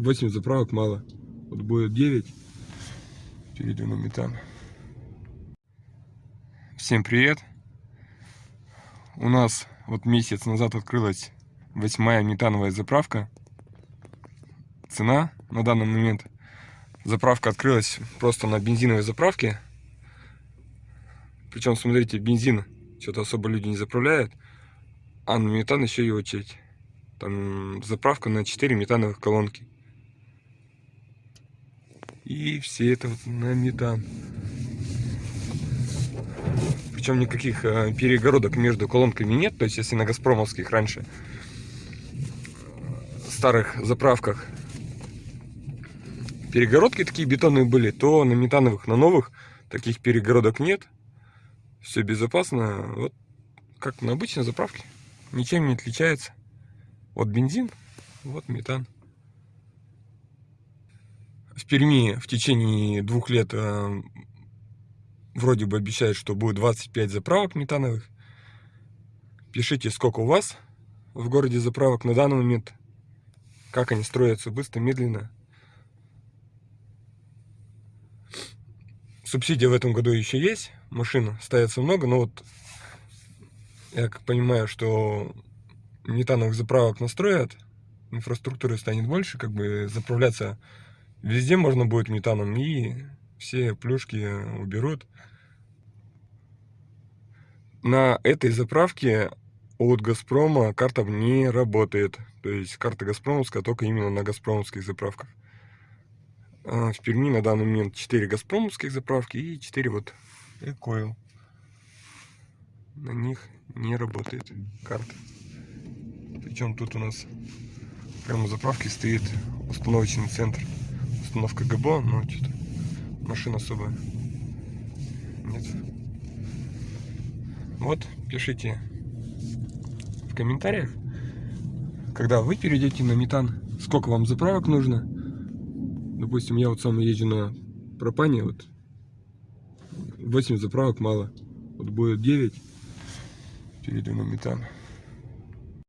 8 заправок мало. Вот будет 9. Перейду на метан. Всем привет. У нас вот месяц назад открылась восьмая метановая заправка. Цена на данный момент. Заправка открылась просто на бензиновой заправке. Причем, смотрите, бензин что-то особо люди не заправляют. А на метан еще и очередь. Там заправка на 4 метановых колонки. И все это вот на метан. Причем никаких э, перегородок между колонками нет. То есть, если на Газпромовских раньше старых заправках перегородки такие бетонные были, то на метановых, на новых таких перегородок нет. Все безопасно. Вот как на обычной заправке. Ничем не отличается. Вот бензин, вот метан. Перми в течение двух лет э, вроде бы обещают, что будет 25 заправок метановых. Пишите, сколько у вас в городе заправок на данный момент. Как они строятся, быстро, медленно. Субсидия в этом году еще есть. Машин ставится много, но вот я как понимаю, что метановых заправок настроят, инфраструктуры станет больше, как бы заправляться Везде можно будет метаном и все плюшки уберут. На этой заправке от Газпрома карта не работает. То есть карта Газпромовская только именно на Газпромовских заправках. А в Перми на данный момент 4 Газпромовских заправки и 4 вот Экойл. На них не работает карта. Причем тут у нас прямо у заправки стоит установочный центр установка ГБО, но что-то машина особо нет. Вот, пишите в комментариях, когда вы перейдете на метан, сколько вам заправок нужно. Допустим, я вот сам езжу на пропане, вот 8 заправок мало. Вот будет 9, перейду на метан.